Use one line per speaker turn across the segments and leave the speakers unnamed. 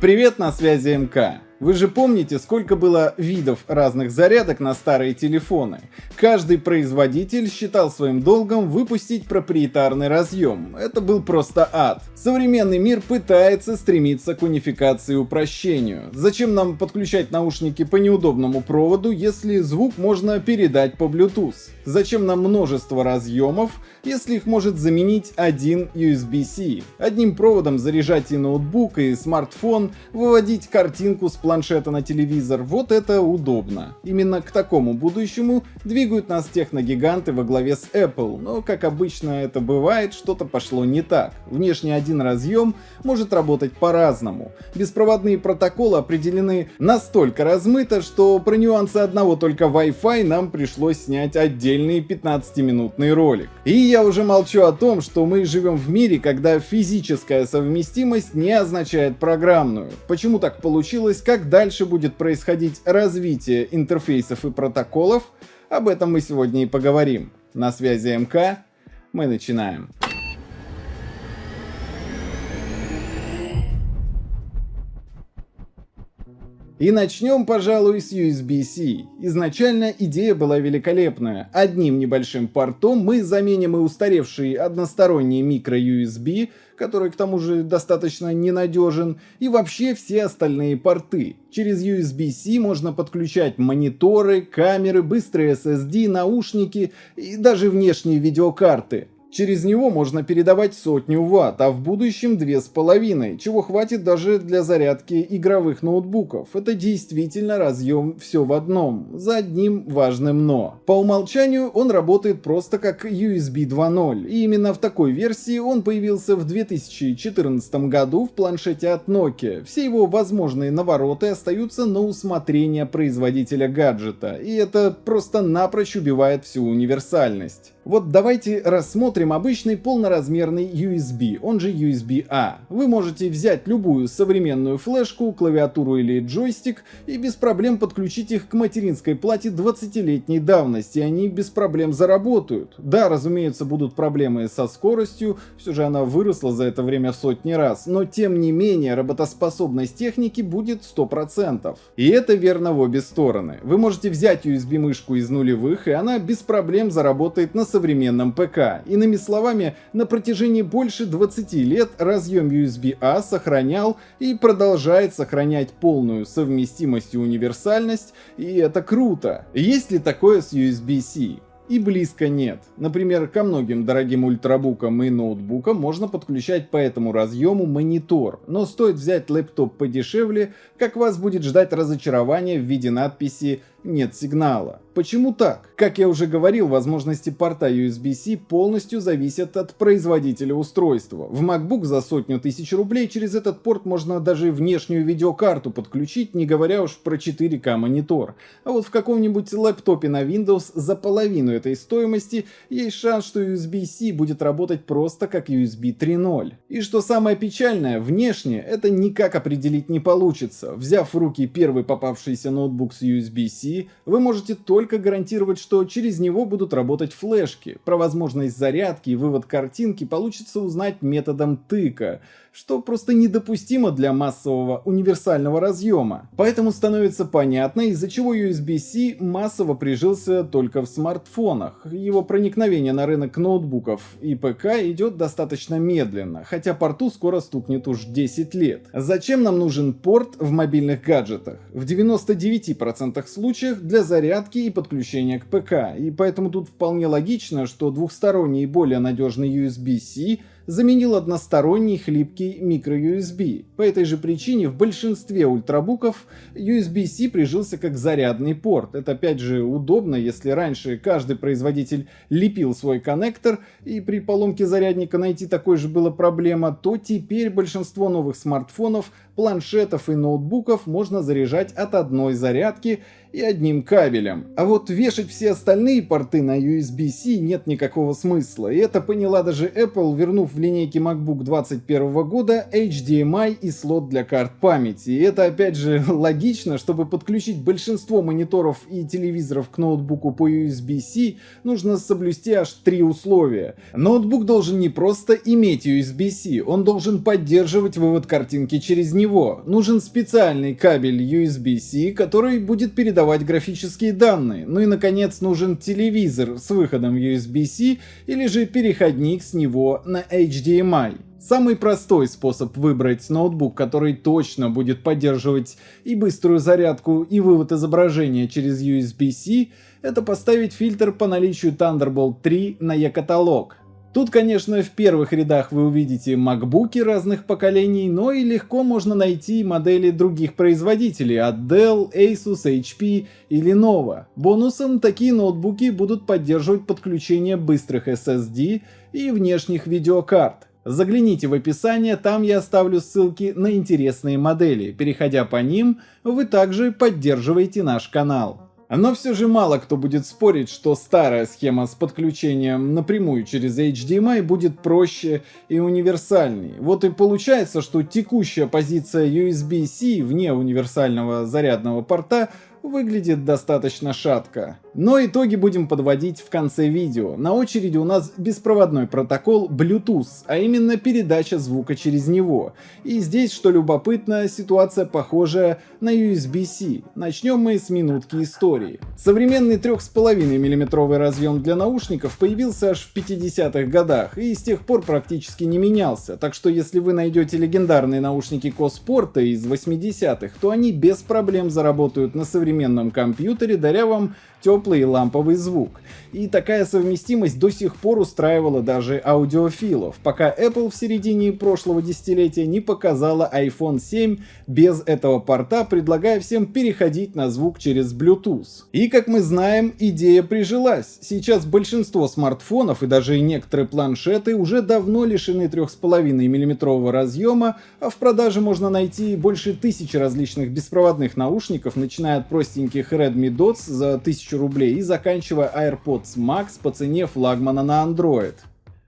Привет, на связи МК. Вы же помните, сколько было видов разных зарядок на старые телефоны? Каждый производитель считал своим долгом выпустить проприетарный разъем. Это был просто ад. Современный мир пытается стремиться к унификации и упрощению. Зачем нам подключать наушники по неудобному проводу, если звук можно передать по Bluetooth? Зачем нам множество разъемов, если их может заменить один USB-C? Одним проводом заряжать и ноутбук, и смартфон, выводить картинку с планшета на телевизор, вот это удобно. Именно к такому будущему двигают нас техногиганты во главе с Apple, но как обычно это бывает, что-то пошло не так. Внешне один разъем может работать по-разному. Беспроводные протоколы определены настолько размыто, что про нюансы одного только Wi-Fi нам пришлось снять отдельный 15-минутный ролик. И я уже молчу о том, что мы живем в мире, когда физическая совместимость не означает программную. Почему так получилось, как как дальше будет происходить развитие интерфейсов и протоколов, об этом мы сегодня и поговорим. На связи МК, мы начинаем. И начнем, пожалуй, с USB-C. Изначально идея была великолепная. Одним небольшим портом мы заменим и устаревший односторонний микро-USB, который к тому же достаточно ненадежен, и вообще все остальные порты. Через USB-C можно подключать мониторы, камеры, быстрые SSD, наушники и даже внешние видеокарты. Через него можно передавать сотню ватт, а в будущем две с половиной, чего хватит даже для зарядки игровых ноутбуков. Это действительно разъем все в одном, за одним важным но. По умолчанию он работает просто как USB 2.0, и именно в такой версии он появился в 2014 году в планшете от Nokia. Все его возможные навороты остаются на усмотрение производителя гаджета, и это просто напрочь убивает всю универсальность. Вот давайте рассмотрим обычный полноразмерный USB, он же USB-A. Вы можете взять любую современную флешку, клавиатуру или джойстик и без проблем подключить их к материнской плате 20-летней давности, они без проблем заработают. Да, разумеется, будут проблемы со скоростью, все же она выросла за это время сотни раз, но тем не менее работоспособность техники будет 100%. И это верно в обе стороны. Вы можете взять USB-мышку из нулевых, и она без проблем заработает на современной современном ПК. Иными словами, на протяжении больше 20 лет разъем USB-A сохранял и продолжает сохранять полную совместимость и универсальность, и это круто. Есть ли такое с USB-C? и близко нет. Например, ко многим дорогим ультрабукам и ноутбукам можно подключать по этому разъему монитор, но стоит взять лэптоп подешевле, как вас будет ждать разочарование в виде надписи «нет сигнала». Почему так? Как я уже говорил, возможности порта USB-C полностью зависят от производителя устройства. В MacBook за сотню тысяч рублей через этот порт можно даже внешнюю видеокарту подключить, не говоря уж про 4К монитор. А вот в каком-нибудь лэптопе на Windows за половину этой стоимости есть шанс, что USB-C будет работать просто как USB 3.0. И что самое печальное, внешне это никак определить не получится. Взяв в руки первый попавшийся ноутбук с USB-C, вы можете только гарантировать, что через него будут работать флешки. Про возможность зарядки и вывод картинки получится узнать методом тыка, что просто недопустимо для массового универсального разъема. Поэтому становится понятно, из-за чего USB-C массово прижился только в смартфонах. Его проникновение на рынок ноутбуков и ПК идет достаточно медленно, хотя порту скоро стукнет уж 10 лет. Зачем нам нужен порт в мобильных гаджетах? В 99% случаев для зарядки и подключения к ПК, и поэтому тут вполне логично, что двухсторонний и более надежный USB-C заменил односторонний хлипкий microUSB. По этой же причине в большинстве ультрабуков USB-C прижился как зарядный порт. Это опять же удобно, если раньше каждый производитель лепил свой коннектор и при поломке зарядника найти такой же была проблема, то теперь большинство новых смартфонов, планшетов и ноутбуков можно заряжать от одной зарядки и одним кабелем. А вот вешать все остальные порты на USB-C нет никакого смысла, и это поняла даже Apple, вернув в линейке MacBook 2021 года HDMI и слот для карт памяти. И это опять же логично, чтобы подключить большинство мониторов и телевизоров к ноутбуку по USB-C, нужно соблюсти аж три условия. Ноутбук должен не просто иметь USB-C, он должен поддерживать вывод картинки через него, него нужен специальный кабель USB-C, который будет передавать графические данные. Ну и наконец нужен телевизор с выходом USB-C или же переходник с него на HDMI. Самый простой способ выбрать ноутбук, который точно будет поддерживать и быструю зарядку, и вывод изображения через USB-C, это поставить фильтр по наличию Thunderbolt 3 на e-каталог. Тут, конечно, в первых рядах вы увидите макбуки разных поколений, но и легко можно найти модели других производителей от Dell, Asus, HP или Lenovo. Бонусом такие ноутбуки будут поддерживать подключение быстрых SSD и внешних видеокарт. Загляните в описание, там я оставлю ссылки на интересные модели. Переходя по ним, вы также поддерживаете наш канал. Но все же мало кто будет спорить, что старая схема с подключением напрямую через HDMI будет проще и универсальней. Вот и получается, что текущая позиция USB-C вне универсального зарядного порта выглядит достаточно шатко. Но итоги будем подводить в конце видео. На очереди у нас беспроводной протокол Bluetooth, а именно передача звука через него. И здесь, что любопытно, ситуация похожая на USB-C. Начнем мы с минутки истории. Современный 3,5 мм разъем для наушников появился аж в 50-х годах и с тех пор практически не менялся, так что если вы найдете легендарные наушники Коспорта из 80-х, то они без проблем заработают на современном компьютере, даря вам теплый и ламповый звук. И такая совместимость до сих пор устраивала даже аудиофилов, пока Apple в середине прошлого десятилетия не показала iPhone 7 без этого порта, предлагая всем переходить на звук через Bluetooth. И как мы знаем, идея прижилась. Сейчас большинство смартфонов и даже некоторые планшеты уже давно лишены 3,5 мм разъема, а в продаже можно найти больше тысячи различных беспроводных наушников, начиная от простеньких Redmi Dots за 1000 1000 рублей и заканчивая AirPods Max по цене флагмана на Android.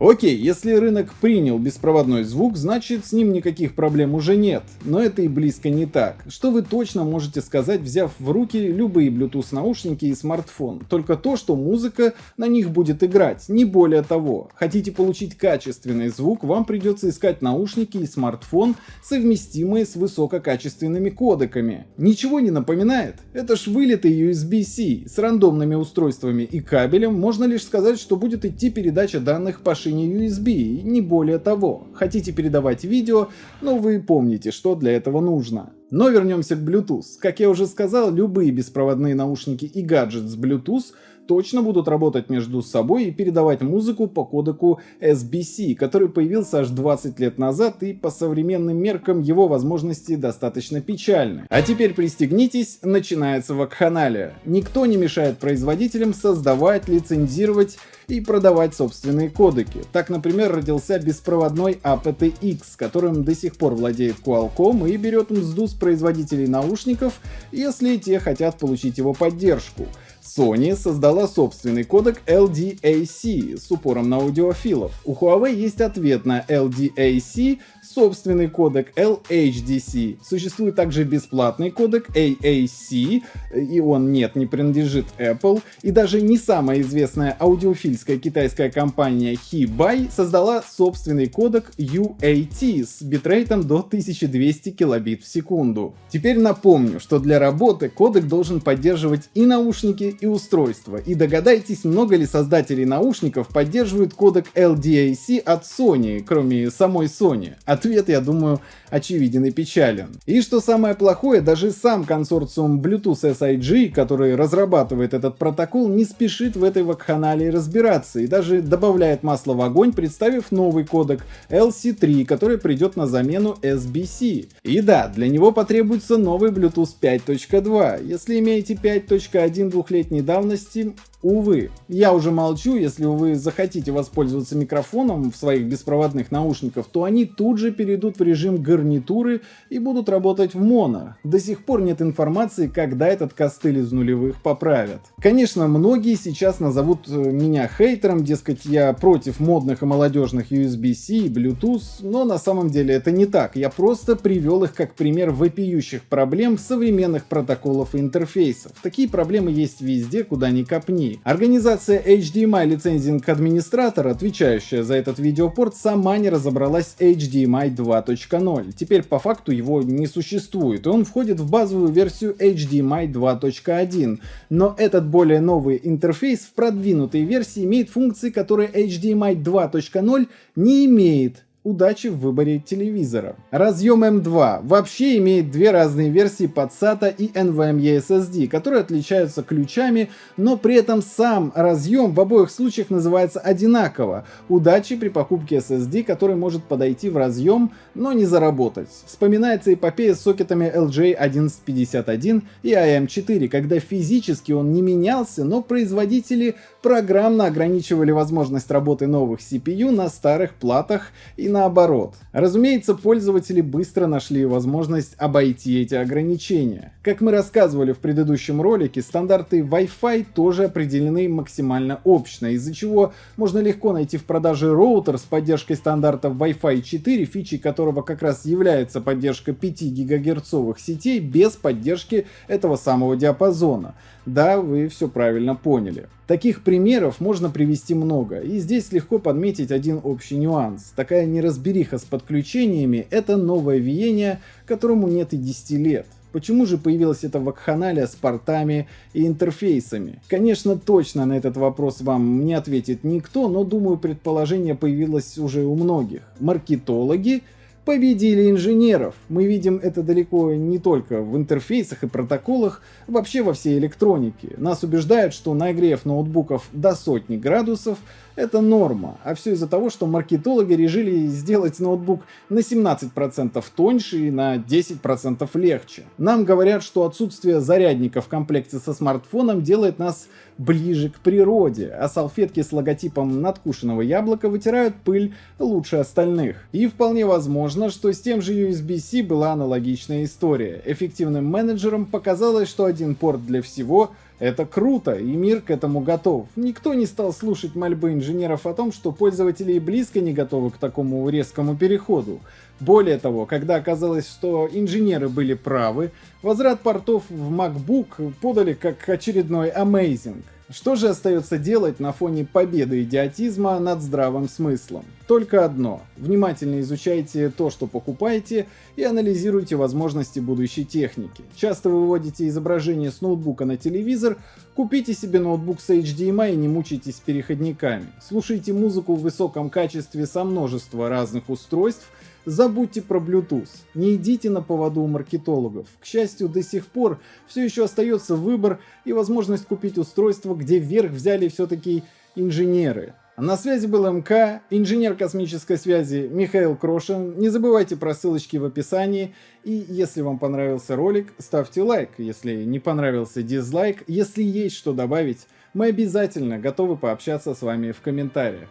Окей, если рынок принял беспроводной звук, значит с ним никаких проблем уже нет. Но это и близко не так. Что вы точно можете сказать, взяв в руки любые Bluetooth наушники и смартфон? Только то, что музыка на них будет играть, не более того. Хотите получить качественный звук, вам придется искать наушники и смартфон, совместимые с высококачественными кодеками. Ничего не напоминает? Это ж вылитый USB-C с рандомными устройствами и кабелем, можно лишь сказать, что будет идти передача данных по шине USB, не более того. Хотите передавать видео, но вы помните, что для этого нужно. Но вернемся к Bluetooth. Как я уже сказал, любые беспроводные наушники и гаджет с Bluetooth точно будут работать между собой и передавать музыку по кодеку SBC, который появился аж 20 лет назад и по современным меркам его возможности достаточно печальны. А теперь пристегнитесь, начинается вакханалия. Никто не мешает производителям создавать, лицензировать и продавать собственные кодеки. Так, например, родился беспроводной aptX, которым до сих пор владеет Qualcomm и берет мзду с производителей наушников, если те хотят получить его поддержку. Sony создала собственный кодек LDAC с упором на аудиофилов. У Huawei есть ответ на LDAC собственный кодек LHDC. Существует также бесплатный кодек AAC, и он нет, не принадлежит Apple. И даже не самая известная аудиофильская китайская компания HiBai создала собственный кодек UAT с битрейтом до 1200 килобит в секунду. Теперь напомню, что для работы кодек должен поддерживать и наушники, и устройства. И догадайтесь, много ли создателей наушников поддерживают кодек LDAC от Sony, кроме самой Sony. От ответ, я думаю, очевиден и печален. И что самое плохое, даже сам консорциум Bluetooth SIG, который разрабатывает этот протокол, не спешит в этой вакханалии разбираться и даже добавляет масло в огонь, представив новый кодек LC3, который придет на замену SBC. И да, для него потребуется новый Bluetooth 5.2. Если имеете 5.1 двухлетней давности, Увы, я уже молчу, если вы захотите воспользоваться микрофоном в своих беспроводных наушниках, то они тут же перейдут в режим гарнитуры и будут работать в моно. До сих пор нет информации, когда этот костыль из нулевых поправят. Конечно, многие сейчас назовут э, меня хейтером, дескать, я против модных и молодежных USB-C и Bluetooth, но на самом деле это не так. Я просто привел их как пример вопиющих проблем современных протоколов и интерфейсов. Такие проблемы есть везде, куда ни копни. Организация HDMI Licensing Administrator, отвечающая за этот видеопорт, сама не разобралась с HDMI 2.0. Теперь по факту его не существует, и он входит в базовую версию HDMI 2.1. Но этот более новый интерфейс в продвинутой версии имеет функции, которые HDMI 2.0 не имеет удачи в выборе телевизора. Разъем M2 вообще имеет две разные версии под SATA и NVMe SSD, которые отличаются ключами, но при этом сам разъем в обоих случаях называется одинаково. Удачи при покупке SSD, который может подойти в разъем, но не заработать. Вспоминается эпопея с сокетами LJ1151 и AM4, когда физически он не менялся, но производители программно ограничивали возможность работы новых CPU на старых платах и наоборот. Разумеется, пользователи быстро нашли возможность обойти эти ограничения. Как мы рассказывали в предыдущем ролике, стандарты Wi-Fi тоже определены максимально общно, из-за чего можно легко найти в продаже роутер с поддержкой стандартов Wi-Fi 4, фичей которого как раз является поддержка 5 гигагерцовых сетей без поддержки этого самого диапазона. Да, вы все правильно поняли. Таких примеров можно привести много, и здесь легко подметить один общий нюанс. Такая неразбериха с подключениями – это новое веяние, которому нет и 10 лет. Почему же появилась эта вакханалия с портами и интерфейсами? Конечно, точно на этот вопрос вам не ответит никто, но думаю, предположение появилось уже у многих. Маркетологи победили инженеров. Мы видим это далеко не только в интерфейсах и протоколах, вообще во всей электронике. Нас убеждают, что нагрев ноутбуков до сотни градусов это норма, а все из-за того, что маркетологи решили сделать ноутбук на 17% тоньше и на 10% легче. Нам говорят, что отсутствие зарядника в комплекте со смартфоном делает нас ближе к природе, а салфетки с логотипом надкушенного яблока вытирают пыль лучше остальных. И вполне возможно, что с тем же USB-C была аналогичная история. Эффективным менеджерам показалось, что один порт для всего это круто, и мир к этому готов. Никто не стал слушать мольбы инженеров о том, что пользователи близко не готовы к такому резкому переходу. Более того, когда оказалось, что инженеры были правы, возврат портов в MacBook подали как очередной amazing. Что же остается делать на фоне победы идиотизма над здравым смыслом? Только одно. Внимательно изучайте то, что покупаете, и анализируйте возможности будущей техники. Часто выводите изображение с ноутбука на телевизор, купите себе ноутбук с HDMI и не мучайтесь переходниками. Слушайте музыку в высоком качестве со множества разных устройств, Забудьте про Bluetooth, не идите на поводу у маркетологов. К счастью, до сих пор все еще остается выбор и возможность купить устройство, где вверх взяли все-таки инженеры. А на связи был МК, инженер космической связи Михаил Крошин. Не забывайте про ссылочки в описании. И если вам понравился ролик, ставьте лайк. Если не понравился, дизлайк. Если есть что добавить, мы обязательно готовы пообщаться с вами в комментариях.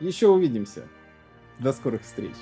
Еще увидимся. До скорых встреч.